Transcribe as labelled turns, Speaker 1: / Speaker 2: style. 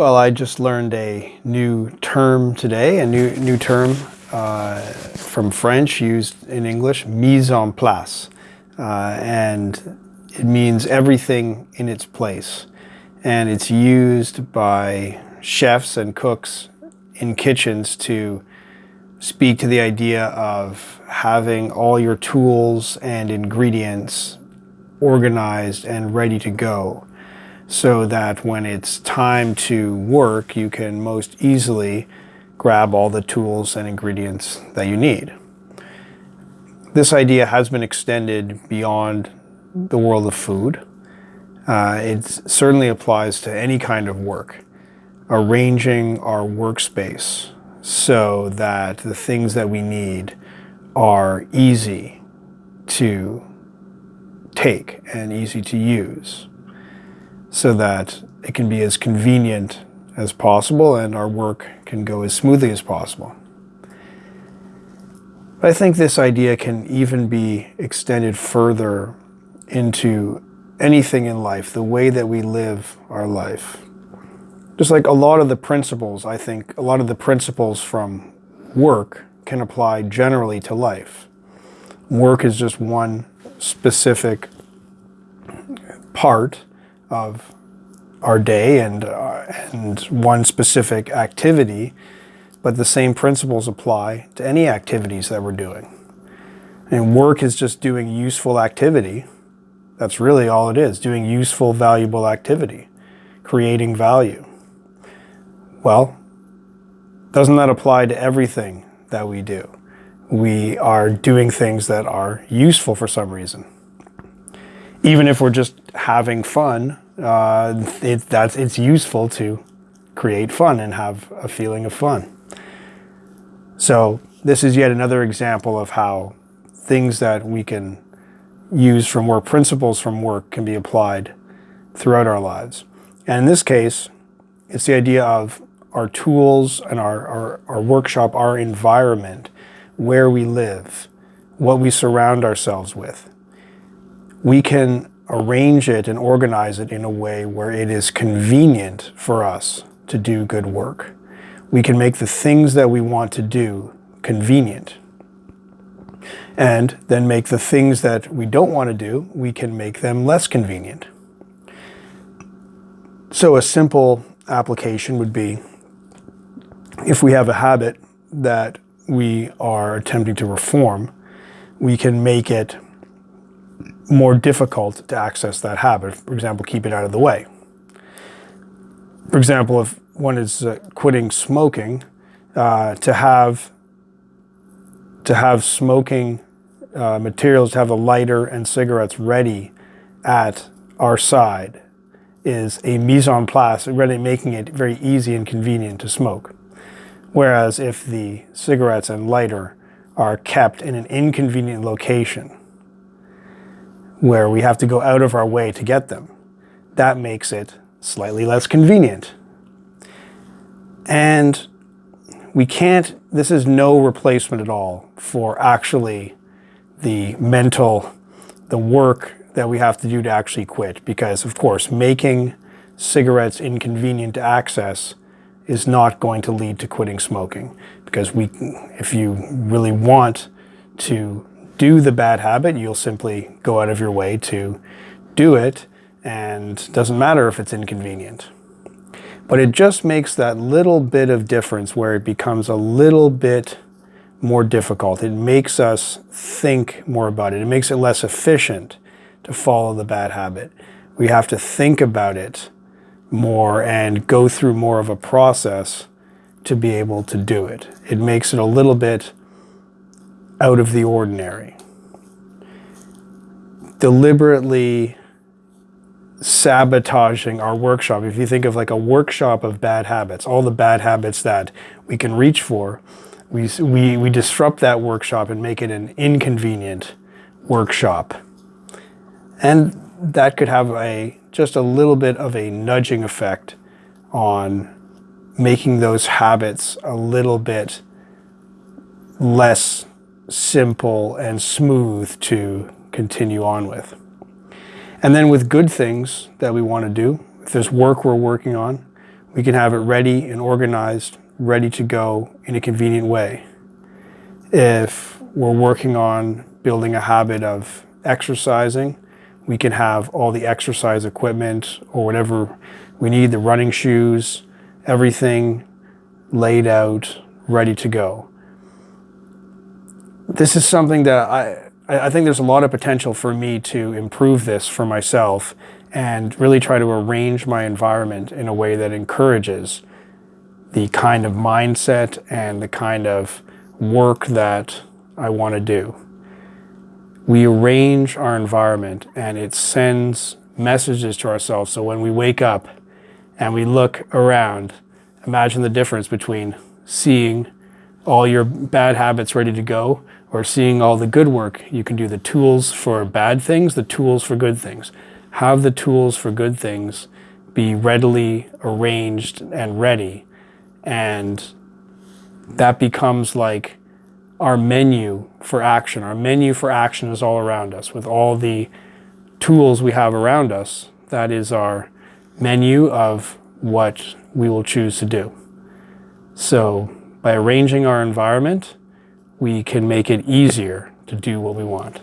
Speaker 1: Well, I just learned a new term today, a new, new term uh, from French used in English, mise en place. Uh, and it means everything in its place. And it's used by chefs and cooks in kitchens to speak to the idea of having all your tools and ingredients organized and ready to go so that when it's time to work, you can most easily grab all the tools and ingredients that you need. This idea has been extended beyond the world of food. Uh, it certainly applies to any kind of work. Arranging our workspace so that the things that we need are easy to take and easy to use so that it can be as convenient as possible and our work can go as smoothly as possible. But I think this idea can even be extended further into anything in life, the way that we live our life. Just like a lot of the principles, I think a lot of the principles from work can apply generally to life. Work is just one specific part of our day and, uh, and one specific activity, but the same principles apply to any activities that we're doing. And work is just doing useful activity. That's really all it is, doing useful, valuable activity, creating value. Well, doesn't that apply to everything that we do? We are doing things that are useful for some reason even if we're just having fun, uh, it, that's, it's useful to create fun and have a feeling of fun. So this is yet another example of how things that we can use from work, principles from work can be applied throughout our lives. And in this case, it's the idea of our tools and our, our, our workshop, our environment, where we live, what we surround ourselves with we can arrange it and organize it in a way where it is convenient for us to do good work. We can make the things that we want to do convenient. And then make the things that we don't want to do, we can make them less convenient. So a simple application would be if we have a habit that we are attempting to reform, we can make it more difficult to access that habit. For example, keep it out of the way. For example, if one is uh, quitting smoking, uh, to have to have smoking uh, materials, to have a lighter and cigarettes ready at our side is a mise en place, really making it very easy and convenient to smoke. Whereas if the cigarettes and lighter are kept in an inconvenient location, where we have to go out of our way to get them. That makes it slightly less convenient. And we can't, this is no replacement at all for actually the mental, the work that we have to do to actually quit. Because of course, making cigarettes inconvenient to access is not going to lead to quitting smoking. Because we, if you really want to do the bad habit, you'll simply go out of your way to do it and doesn't matter if it's inconvenient. But it just makes that little bit of difference where it becomes a little bit more difficult. It makes us think more about it. It makes it less efficient to follow the bad habit. We have to think about it more and go through more of a process to be able to do it. It makes it a little bit out of the ordinary. Deliberately sabotaging our workshop. If you think of like a workshop of bad habits, all the bad habits that we can reach for, we, we, we disrupt that workshop and make it an inconvenient workshop. And that could have a just a little bit of a nudging effect on making those habits a little bit less simple and smooth to continue on with. And then with good things that we want to do, if there's work we're working on, we can have it ready and organized, ready to go in a convenient way. If we're working on building a habit of exercising, we can have all the exercise equipment or whatever we need, the running shoes, everything laid out, ready to go. This is something that I, I think there's a lot of potential for me to improve this for myself and really try to arrange my environment in a way that encourages the kind of mindset and the kind of work that I want to do. We arrange our environment and it sends messages to ourselves. So when we wake up and we look around, imagine the difference between seeing all your bad habits ready to go or seeing all the good work you can do, the tools for bad things, the tools for good things. Have the tools for good things be readily arranged and ready. And that becomes like our menu for action. Our menu for action is all around us with all the tools we have around us. That is our menu of what we will choose to do. So by arranging our environment, we can make it easier to do what we want.